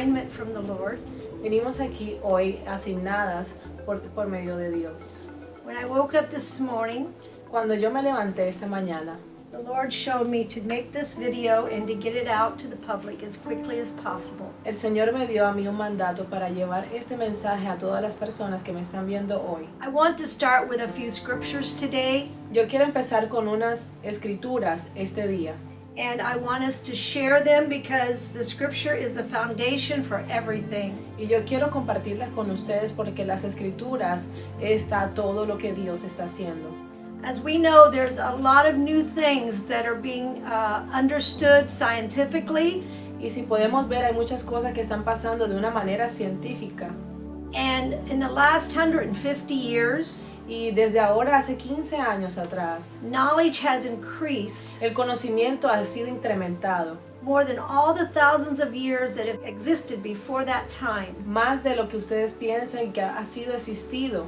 assignment from the Lord. Venimos aquí hoy asignadas por, por medio de Dios. When I woke up this morning, Cuando yo me levanté esta mañana, the Lord showed me to make this video and to get it out to the public as quickly as possible. el Señor me dio a mí un mandato para llevar este mensaje a todas las personas que me están viendo hoy. I want to start with a few scriptures today, Yo quiero empezar con unas escrituras este día. And I want us to share them because the scripture is the foundation for everything. Y yo quiero compartirlas con ustedes porque las escrituras está todo lo que Dios está haciendo. As we know, there's a lot of new things that are being uh, understood scientifically, Y si podemos ver, hay muchas cosas que están pasando de una manera científica. and in the last 150 years, Y desde ahora, hace 15 años atrás, knowledge has increased el conocimiento ha sido incrementado. more than all the thousands of years that have existed before that time. Más de lo que ustedes piensan que ha sido existido.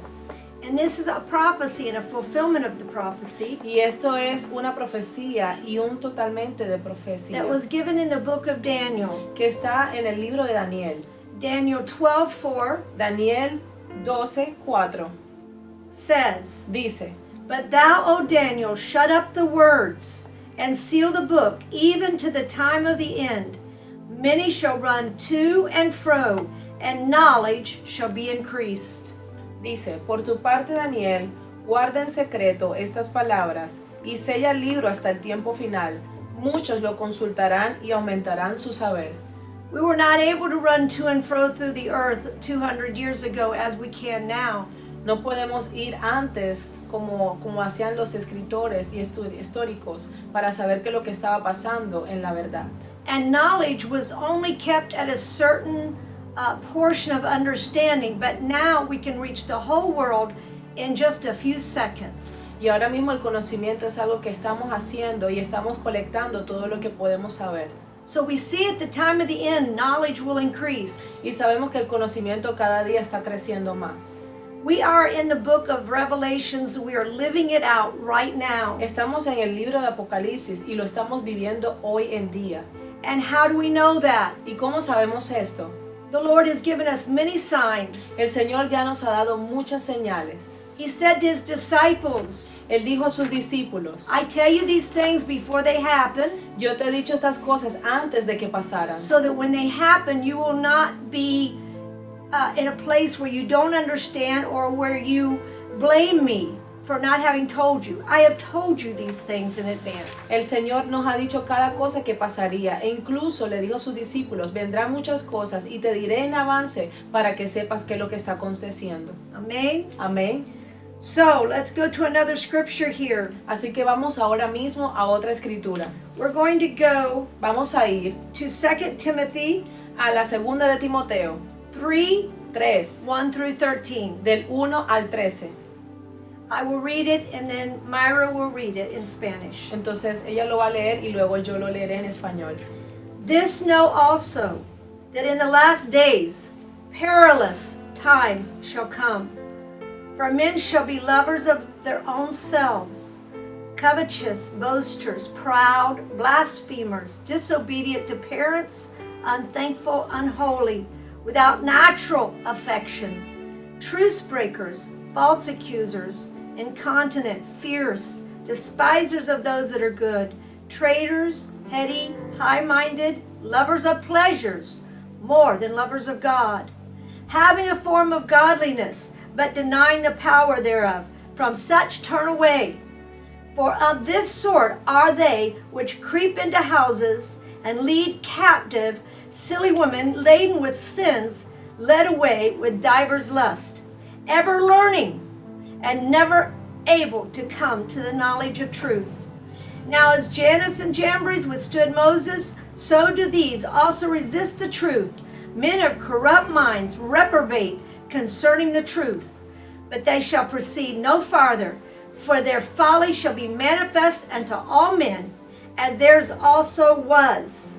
And this is a prophecy and a fulfillment of the prophecy Y esto es una profecía y un totalmente de profecía that was given in the book of Daniel. que está en el libro de Daniel. Daniel 12:4 Daniel 12:4 says, dice, But thou, O Daniel, shut up the words and seal the book, even to the time of the end. Many shall run to and fro, and knowledge shall be increased. dice, por tu parte Daniel, guarda en secreto estas palabras y sella el libro hasta el tiempo final. Muchos lo consultarán y aumentarán su saber. We were not able to run to and fro through the earth 200 years ago as we can now. No podemos ir antes como, como hacían los escritores y históricos para saber qué es lo que estaba pasando en la verdad. And knowledge was only kept at a certain uh, portion of understanding, but now we can reach the whole world in just a few seconds. Y ahora mismo el conocimiento es algo que estamos haciendo y estamos colectando todo lo que podemos saber. So we see at the time of the end, knowledge will increase. Y sabemos que el conocimiento cada día está creciendo más. We are in the book of Revelations. We are living it out right now. Estamos en el libro de Apocalipsis y lo estamos viviendo hoy en día. And how do we know that? ¿Y cómo sabemos esto? The Lord has given us many signs. El Señor ya nos ha dado muchas señales. He said to his disciples, Él dijo a sus discípulos, I tell you these things before they happen, yo te he dicho estas cosas antes de que pasaran, so that when they happen, you will not be uh, in a place where you don't understand or where you blame me for not having told you. I have told you these things in advance. El Señor nos ha dicho cada cosa que pasaría e incluso le dijo a sus discípulos, vendrán muchas cosas y te diré en avance para que sepas qué es lo que está aconteciendo. Amen. Amén. So let's go to another scripture here. Así que vamos ahora mismo a otra escritura. We're going to go Vamos a ir to 2 Timothy a la segunda de Timoteo 3 3, 1 through 13. del 1 al 13. I will read it and then Myra will read it in Spanish. Entonces ella lo va a leer y luego yo lo leeré en español. This know also that in the last days perilous times shall come. For men shall be lovers of their own selves, covetous, boasters, proud, blasphemers, disobedient to parents, unthankful, unholy, without natural affection, truce breakers, false accusers, incontinent, fierce, despisers of those that are good, traitors, heady, high minded, lovers of pleasures more than lovers of God, having a form of godliness, but denying the power thereof. From such turn away. For of this sort are they which creep into houses and lead captive silly women laden with sins, led away with divers lust, ever learning and never able to come to the knowledge of truth. Now, as Jannes and Jambres withstood Moses, so do these also resist the truth. Men of corrupt minds reprobate concerning the truth. But they shall proceed no farther, for their folly shall be manifest unto all men, as theirs also was.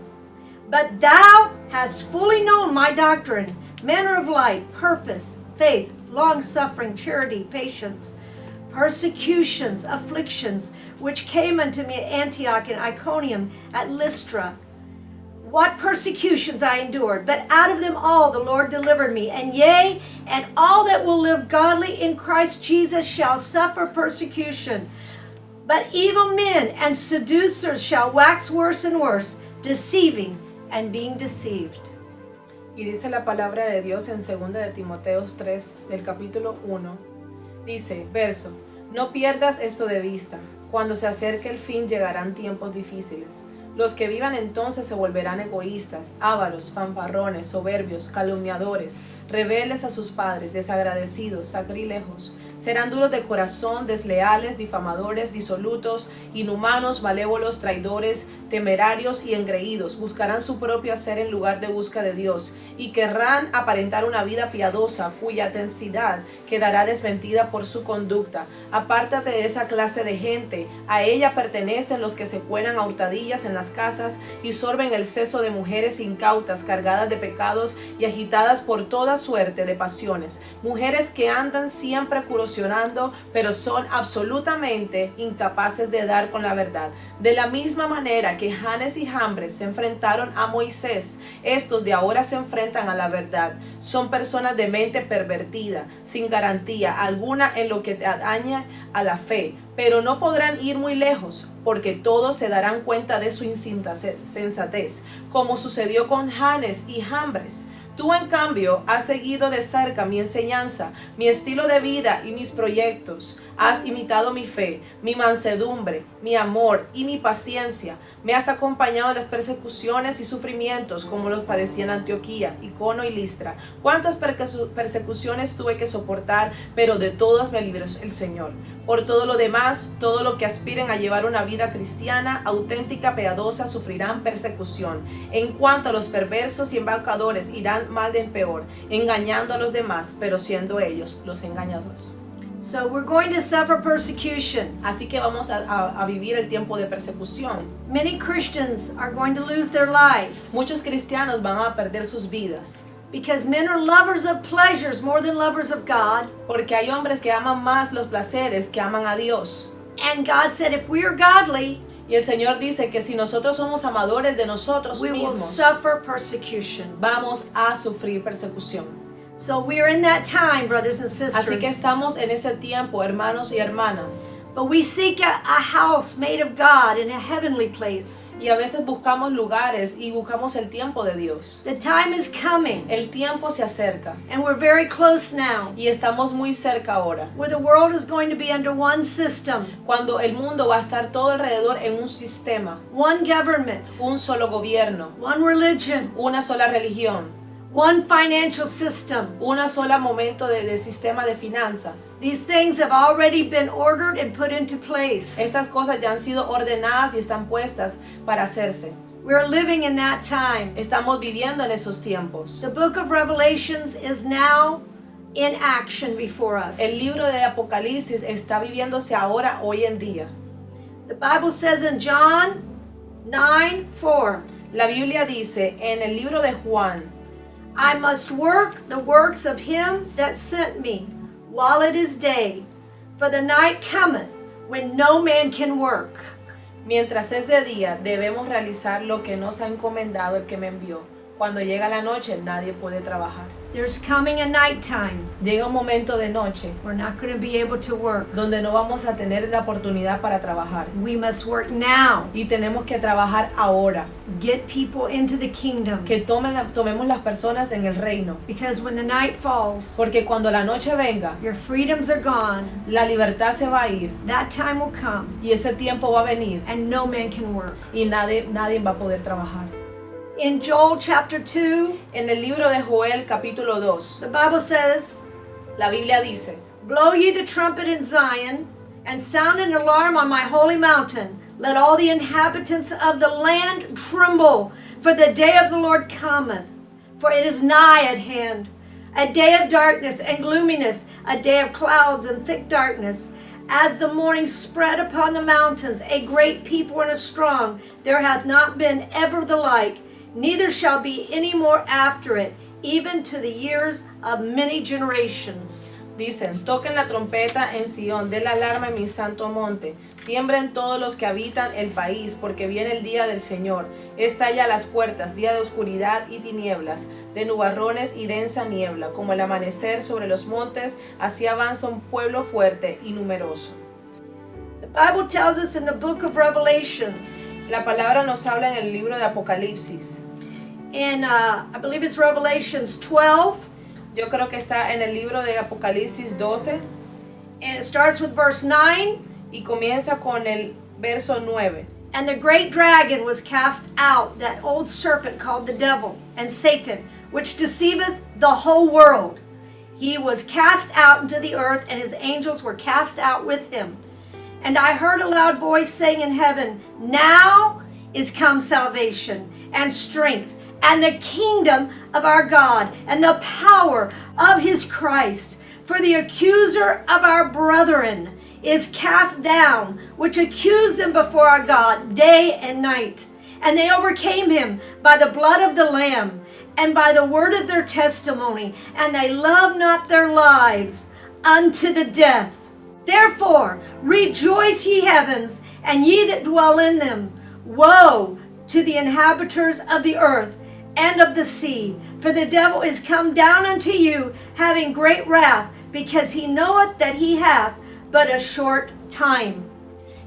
But thou hast fully known my doctrine, manner of life, purpose, faith, long suffering, charity, patience, persecutions, afflictions, which came unto me at Antioch and Iconium, at Lystra. What persecutions I endured, but out of them all the Lord delivered me. And yea, and all that will live godly in Christ Jesus shall suffer persecution. But evil men and seducers shall wax worse and worse, deceiving and being deceived. Y dice la palabra de Dios en 2 de Timoteos 3, del capítulo 1. Dice, verso, no pierdas esto de vista. Cuando se acerque el fin llegarán tiempos difíciles. Los que vivan entonces se volverán egoístas, ávaros, fanfarrones, soberbios, calumniadores, rebeldes a sus padres, desagradecidos, sacrílegos. Serán duros de corazón, desleales, difamadores, disolutos, inhumanos, malévolos, traidores, temerarios y engreídos. Buscarán su propio hacer en lugar de busca de Dios y querrán aparentar una vida piadosa cuya densidad quedará desmentida por su conducta. Apártate de esa clase de gente. A ella pertenecen los que se cuelan a hurtadillas en las casas y sorben el seso de mujeres incautas, cargadas de pecados y agitadas por toda suerte de pasiones. Mujeres que andan siempre pero son absolutamente incapaces de dar con la verdad. De la misma manera que Janes y Jambres se enfrentaron a Moisés, estos de ahora se enfrentan a la verdad. Son personas de mente pervertida, sin garantía alguna en lo que atañe a la fe, pero no podrán ir muy lejos, porque todos se darán cuenta de su insensatez, como sucedió con Janes y Jambres. Tú, en cambio, has seguido de cerca mi enseñanza, mi estilo de vida y mis proyectos. Has imitado mi fe, mi mansedumbre, mi amor y mi paciencia. Me has acompañado en las persecuciones y sufrimientos como los padecí en Antioquía, Icono y Listra. Cuántas persecuciones tuve que soportar, pero de todas me libró el Señor. Por todo lo demás, todo lo que aspiren a llevar una vida cristiana, auténtica, piadosa, sufrirán persecución. En cuanto a los perversos y embaucadores, irán mal de en peor, engañando a los demás, pero siendo ellos los engañados. So we're going to suffer persecution. Así que vamos a, a- a vivir el tiempo de persecución. Many Christians are going to lose their lives Muchos cristianos van a perder sus vidas, because men are lovers of pleasures more than lovers of God. porque hay hombres que aman más los placeres que aman a Dios. And God said, if we are godly, Y el Señor dice que si nosotros somos amadores de nosotros we will suffer persecution. vamos a sufrir persecución. So we are in that time, brothers and sisters. Así que estamos en ese tiempo, hermanos y hermanas. But we seek a, a house made of God in a heavenly place. Y a veces buscamos lugares y buscamos el tiempo de Dios. The time is coming, El tiempo se acerca. And we're very close now, y estamos muy cerca ahora. where the world is going to be under one system, Cuando el mundo va a estar todo alrededor en un sistema, one government, un solo gobierno, one religion, una sola religión, one financial system. una sola momento de, de sistema de finanzas. These things have already been ordered and put into place. Estas cosas ya han sido ordenadas y están puestas para hacerse. We're living in that time. Estamos viviendo en esos tiempos. The book of Revelations is now in action before us. El libro de Apocalipsis está viviéndose ahora, hoy en día. The Bible says in John 9 4, La Biblia dice en el libro de Juan, I must work the works of him that sent me while it is day, for the night cometh when no man can work. mientras es de día, debemos realizar lo que nos ha encomendado el que me envió. Cuando llega la noche, nadie puede trabajar. There's coming a nighttime. Llega un momento de noche We're not going to be able to work. donde no vamos a tener la oportunidad para trabajar. We must work now. Y tenemos que trabajar ahora. Get people into the kingdom. Que tomen, tomemos las personas en el reino. Because when the night falls, Porque cuando la noche venga, your freedoms are gone. la libertad se va a ir. That time will come, Y ese tiempo va a venir. and no man can work. Y nadie, nadie va a poder trabajar. In Joel chapter 2, En el libro de Joel capítulo 2, the Bible says, la Biblia dice, Blow ye the trumpet in Zion, and sound an alarm on my holy mountain. Let all the inhabitants of the land tremble, for the day of the Lord cometh, for it is nigh at hand. A day of darkness and gloominess, a day of clouds and thick darkness. As the morning spread upon the mountains, a great people and a strong, there hath not been ever the like, neither shall be any more after it, even to the years of many generations. Dicen, toquen la trompeta en Sión, den la alarma en mi santo monte. Tiemblen todos los que habitan el país, porque viene el día del Señor. Está ya las puertas, día de oscuridad y tinieblas, de nubarrones y densa niebla, como el amanecer sobre los montes, así avanza un pueblo fuerte y numeroso. The Bible tells us in the book of Revelations, La palabra nos habla en el libro de Apocalipsis. In uh, I believe it's Revelations 12, Yo creo que está en el libro de Apocalipsis 12 and it starts with verse 9. y comienza con el verso 9. And the great dragon was cast out, that old serpent called the devil and Satan, which deceiveth the whole world. He was cast out into the earth, and his angels were cast out with him. And I heard a loud voice saying in heaven, Now is come salvation and strength and the kingdom of our God and the power of his Christ. For the accuser of our brethren is cast down, which accused them before our God day and night. And they overcame him by the blood of the Lamb and by the word of their testimony, and they loved not their lives unto the death. Therefore, rejoice ye heavens, and ye that dwell in them. Woe to the inhabitants of the earth and of the sea, for the devil is come down unto you, having great wrath, because he knoweth that he hath but a short time.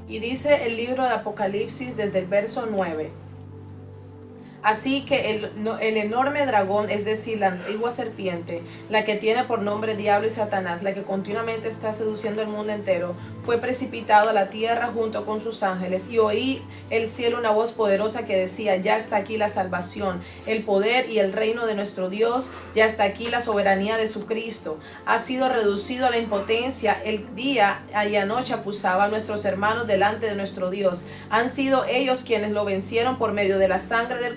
Y dice el libro de Apocalipsis desde el verso 9. Así que el, el enorme dragón, es decir, la antigua serpiente, la que tiene por nombre Diablo y Satanás, la que continuamente está seduciendo el mundo entero, fue precipitado a la tierra junto con sus ángeles y oí el cielo una voz poderosa que decía, ya está aquí la salvación, el poder y el reino de nuestro Dios, ya está aquí la soberanía de su Cristo. Ha sido reducido a la impotencia el día y anoche acusaba a nuestros hermanos delante de nuestro Dios. Han sido ellos quienes lo vencieron por medio de la sangre del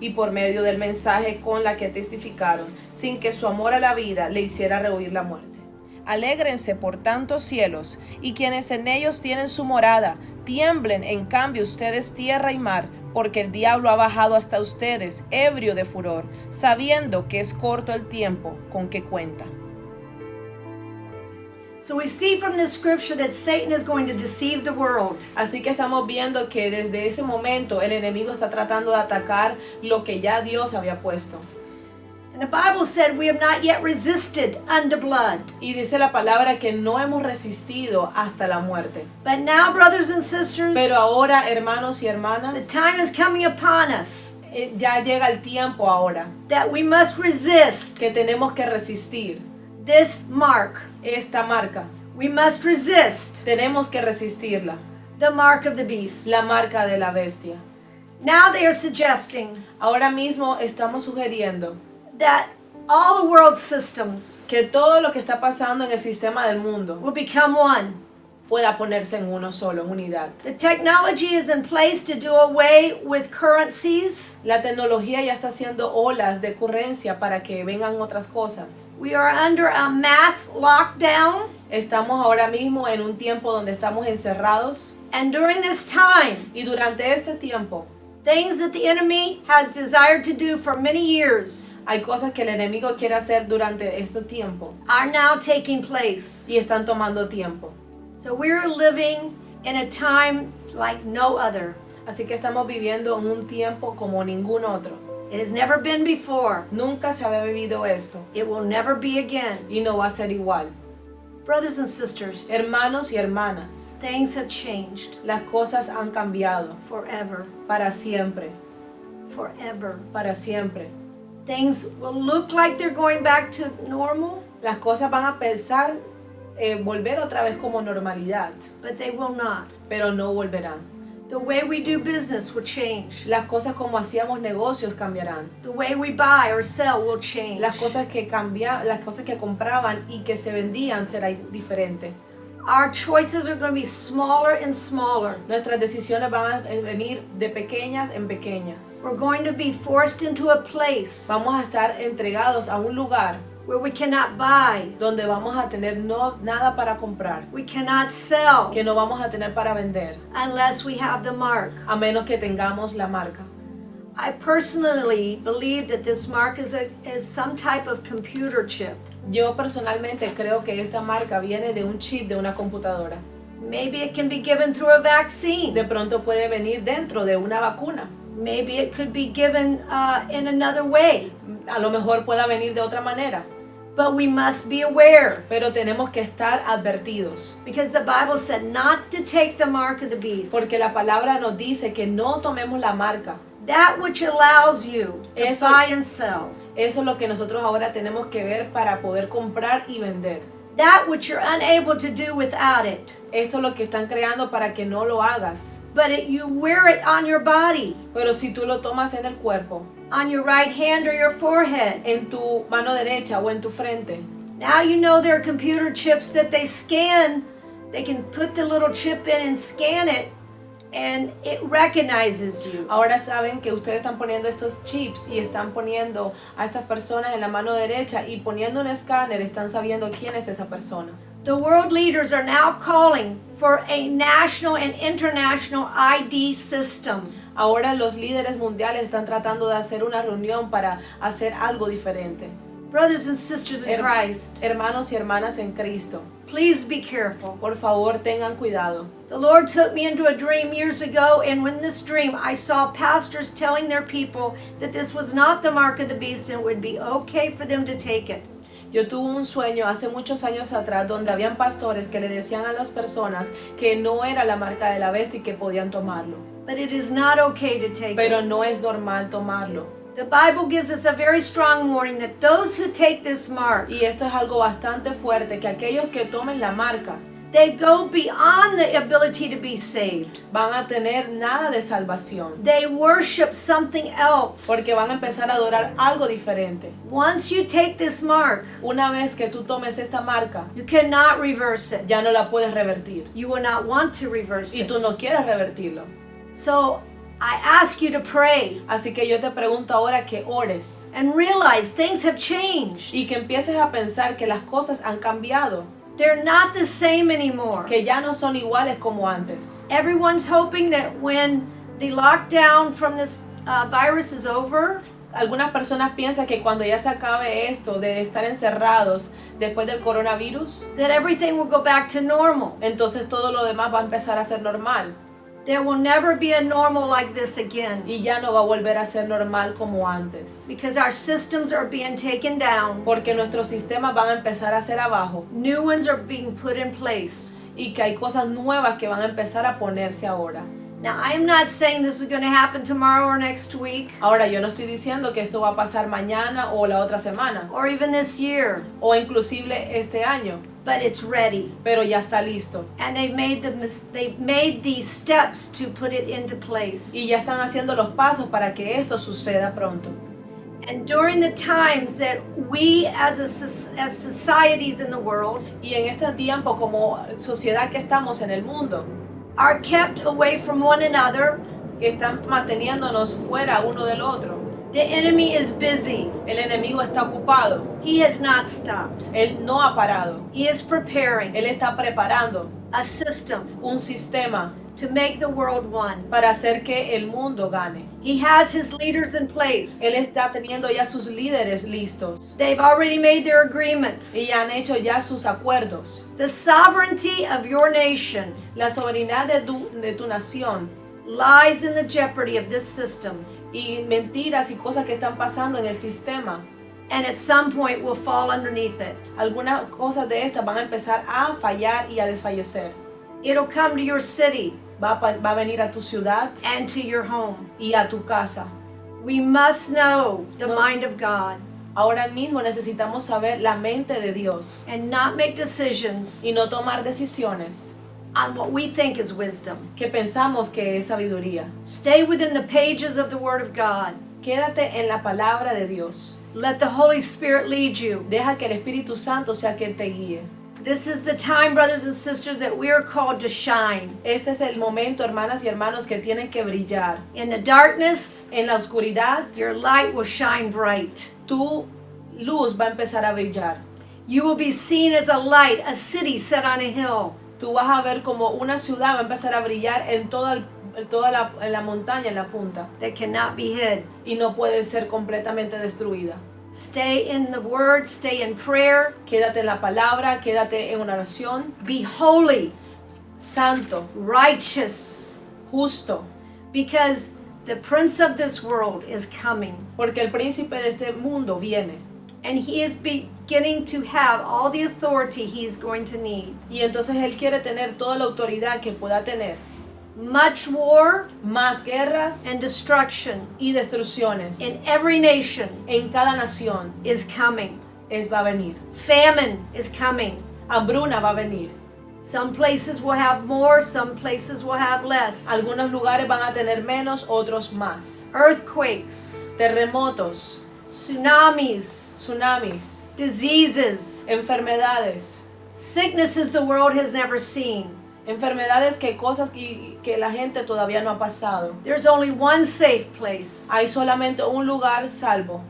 Y por medio del mensaje con la que testificaron, sin que su amor a la vida le hiciera rehuir la muerte. Alégrense por tantos cielos, y quienes en ellos tienen su morada, tiemblen en cambio ustedes tierra y mar, porque el diablo ha bajado hasta ustedes, ebrio de furor, sabiendo que es corto el tiempo con que cuenta. Así que estamos viendo que desde ese momento el enemigo está tratando de atacar lo que ya Dios había puesto. And the Bible said we have not yet resisted unto blood. Y dice la palabra que no hemos resistido hasta la muerte. But now, brothers and sisters, Pero ahora, hermanos y the hermanas, time is coming upon us eh, ya llega el tiempo ahora that we must resist que tenemos que resistir this mark. esta marca. We must resist Tenemos que resistirla, the mark of the beast. la marca de la bestia. Now they are suggesting Ahora mismo estamos sugiriendo that all the world systems que todo lo que está pasando en el sistema del mundo will become one. Pueda ponerse en uno solo, en unidad. The technology is in place to do away with currencies. La tecnología ya está haciendo olas de ocurrencia para que vengan otras cosas. We are under a mass lockdown. Estamos ahora mismo en un tiempo donde estamos encerrados And during this time, y durante este tiempo things that the enemy has desired to do for many years hay cosas que el enemigo quiere hacer durante este tiempo are now taking place. y están tomando tiempo. So we're living in a time like no other. Así que estamos viviendo en un tiempo como ningún otro. It has never been before. Nunca se había vivido esto It will never be again. y no va a ser igual. Brothers and sisters, Hermanos y hermanas, things have changed las cosas han cambiado forever. para siempre, Forever. para siempre. Things will look like they're going back to normal, Las cosas van a pensar eh, volver otra vez como normalidad, but they will not. pero no volverán. The way we do business will change. Las cosas como hacíamos negocios cambiarán. The way we buy or sell will change. Las cosas que cambia, las cosas que compraban y que se vendían será diferente. Our choices are going to be smaller and smaller. Nuestras decisiones van a venir de pequeñas en pequeñas. We're going to be forced into a place Vamos a estar entregados a un lugar where we cannot buy, donde vamos a tener no, nada para comprar, we cannot sell que no vamos a tener para vender, unless we have the mark. a menos que tengamos la marca. I personally believe that this mark is, a, is some type of computer chip. Yo personalmente creo que esta marca viene de un chip de una computadora. Maybe it can be given through a vaccine. De pronto puede venir dentro de una vacuna. Maybe it could be given uh, in another way. A lo mejor pueda venir de otra manera. But we must be aware Pero tenemos que estar advertidos. because the Bible said not to take the mark of the beast. Porque la palabra nos dice que no tomemos la marca. That which allows you to Eso- buy and sell. Eso es lo que nosotros ahora tenemos que ver para poder comprar y vender. That which you're unable to do without it. Esto es lo que están creando para que no lo hagas. But it, you wear it on your body, Pero si tú lo tomas en el cuerpo, on your right hand or your forehead. en tu mano derecha o en tu frente, Now you know there are computer chips that they scan. They can put the little chip in and scan it, and it recognizes you. ahora saben que ustedes están poniendo estos chips y están poniendo a estas personas en la mano derecha y poniendo un escáner, están sabiendo quién es esa persona. The world leaders are now calling for a national and international ID system. Ahora los líderes mundiales están tratando de hacer una reunión para hacer algo diferente. Brothers and sisters in Her- Christ, hermanos y hermanas en Cristo, please be careful. por favor tengan cuidado. The Lord took me into a dream years ago, and in this dream, I saw pastors telling their people that this was not the mark of the beast and it would be okay for them to take it. Yo tuve un sueño hace muchos años atrás donde habían pastores que le decían a las personas que no era la marca de la bestia y que podían tomarlo. But it is not okay to take Pero no es normal tomarlo. The Bible gives us a very strong warning that those who take this mark, Y esto es algo bastante fuerte, que aquellos que tomen la marca they go beyond the ability to be saved. van a tener nada de salvación. They worship something else. Porque van a empezar a adorar algo diferente. Once you take this mark, Una vez que tú tomes esta marca, you cannot reverse it. ya no la puedes revertir. You will not want to reverse Y it. tú no quieres revertirlo. So I ask you to pray Así que yo te pregunto ahora que ores and realize things have changed. y que empieces a pensar que las cosas han cambiado, They're not the same anymore. que ya no son iguales como antes. Everyone's hoping that when the lockdown from this uh, virus is over, Algunas personas piensan que cuando ya se acabe esto de estar encerrados después del coronavirus, that everything will go back to normal. entonces todo lo demás va a empezar a ser normal There will never be a normal like this again y ya no va a volver a ser normal como antes. because our systems are being taken down. Porque nuestros sistemas van a empezar a ser abajo New ones are being put in place. y que hay cosas nuevas que van a empezar a ponerse ahora. Now, I am not saying this is going to happen tomorrow or next week Ahora yo no estoy diciendo que esto va a pasar mañana o la otra semana or even this year, o inclusive este año, but it's ready. pero ya está listo. And they've made the they've made these steps to put it into place. Y ya están haciendo los pasos para que esto suceda pronto. And during the times that we as a as societies in the world Y en este tiempo como sociedad que estamos en el mundo, are kept away from one another, que están manteniéndonos fuera uno del otro, the enemy is busy. el enemigo está ocupado, He has not stopped. él no ha parado, He is preparing él está preparando a system un sistema to make the world one. para hacer que el mundo gane. He has his leaders in place. Él está teniendo ya sus líderes listos They've already made their agreements. y han hecho ya sus acuerdos. The sovereignty of your nation La soberanía de tu, de tu nación lies in the jeopardy of this system y mentiras y cosas que están pasando en el sistema. and at some point will fall underneath it. Algunas cosas de estas van a empezar a fallar y a desfallecer. It'll come to your city Va a, va a venir a tu ciudad and to your home. y a tu casa. We must know the mind of God Ahora mismo necesitamos saber la mente de Dios and not make decisions y no tomar decisiones on what we think is wisdom. que pensamos que es sabiduría. Stay within the pages of the Word of God. Quédate en la palabra de Dios. Let the Holy Spirit lead you. Deja que el Espíritu Santo sea quien te guíe. This is the time, brothers and sisters, that we are called to shine. Este es el momento, hermanas y hermanos, que tienen que brillar. In the darkness, En la oscuridad, your light will shine bright. tu luz va a empezar a brillar. You will be seen as a light, a city set on a hill. Tú vas a ver como una ciudad va a empezar a brillar en toda, el- en toda la, en la montaña, en la punta, that cannot be hid. y no puede ser completamente destruida. Stay in the Word, stay in prayer, Quédate en la palabra, quédate en una oración. be holy, Santo, righteous, justo, because the Prince of this world is coming. porque el príncipe de este mundo viene. And he is beginning to have all the authority he is going to need. Y entonces Él quiere tener toda la autoridad que pueda tener. Much war Más guerras and destruction y destrucciones in every nation en cada nación is coming. es va a venir. Famine is coming. Hambruna va a venir. Some places will have more, some places will have less. Algunos lugares van a tener menos, otros más. Earthquakes, Terremotos, tsunamis, tsunamis, diseases, enfermedades. sicknesses the world has never seen. Enfermedades que cosas que, que la gente todavía no ha pasado. There's only one safe place, Hay solamente un lugar salvo.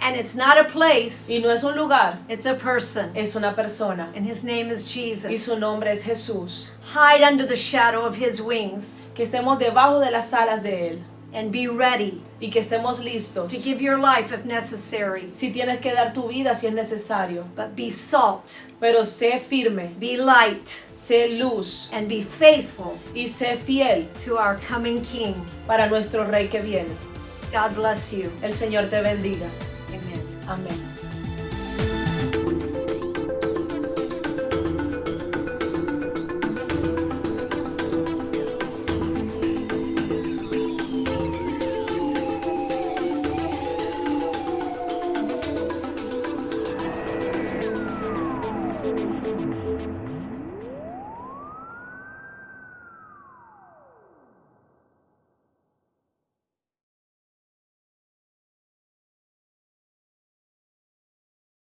and it's not a place, Y no es un lugar, it's a person. es una persona. And his name is Y Jesus. su nombre es Jesús. Hide under the shadow of his wings Que estemos debajo de las alas de Él. And be ready Y que estemos listos. to give your life if necessary. Si tienes que dar tu vida si es necesario. But be salt, Pero sé firme, be light, sé luz and be faithful y sé fiel to our coming King. para nuestro Rey que viene. God bless you. El Señor te bendiga. Amen. Amén.